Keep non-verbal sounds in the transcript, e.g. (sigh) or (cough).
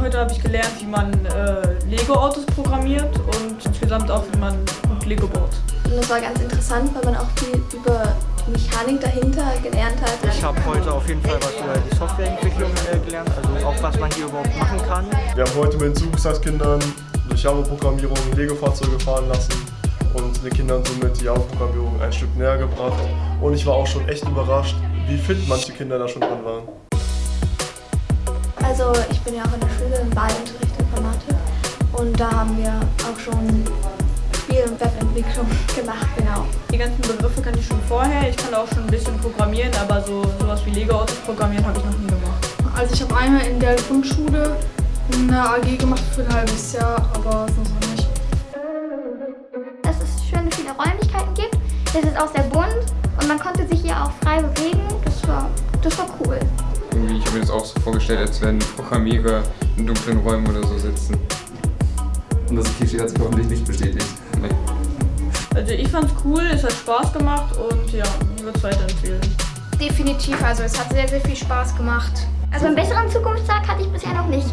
Heute habe ich gelernt, wie man äh, Lego-Autos programmiert und insgesamt auch, wie man gut Lego baut. Und das war ganz interessant, weil man auch viel über die Mechanik dahinter gelernt hat. Ich habe heute auf jeden Fall was über die Softwareentwicklung äh, gelernt, also auch was man hier überhaupt machen kann. Wir haben heute mit den Zugtagskindern durch Java-Programmierung Lego-Fahrzeuge fahren lassen und den Kindern somit die Java-Programmierung ein Stück näher gebracht. Und ich war auch schon echt überrascht, wie fit manche Kinder da schon dran waren. Also ich bin ja auch in der Schule im Wahlunterricht Informatik und da haben wir auch schon Spiel- und Webentwicklung (laughs) gemacht, genau. Die ganzen Begriffe kann ich schon vorher. Ich kann auch schon ein bisschen programmieren, aber so sowas wie Lego-Autos programmieren habe ich noch nie gemacht. Also ich habe einmal in der Grundschule eine AG gemacht für ein halbes Jahr, aber sonst noch nicht. Dass es viele Räumlichkeiten gibt. Es ist auch sehr bunt und man konnte sich hier auch frei bewegen. Das war, das war cool. Irgendwie, ich habe mir das auch so vorgestellt, als wenn Programmierer in dunklen Räumen oder so sitzen. Und das Klischee hat sich hoffentlich nicht bestätigt. Nee. Also ich fand's cool, es hat Spaß gemacht und ja, ich würde es weiterempfehlen. Definitiv, also es hat sehr, sehr viel Spaß gemacht. Also einen besseren Zukunftstag hatte ich bisher noch nicht.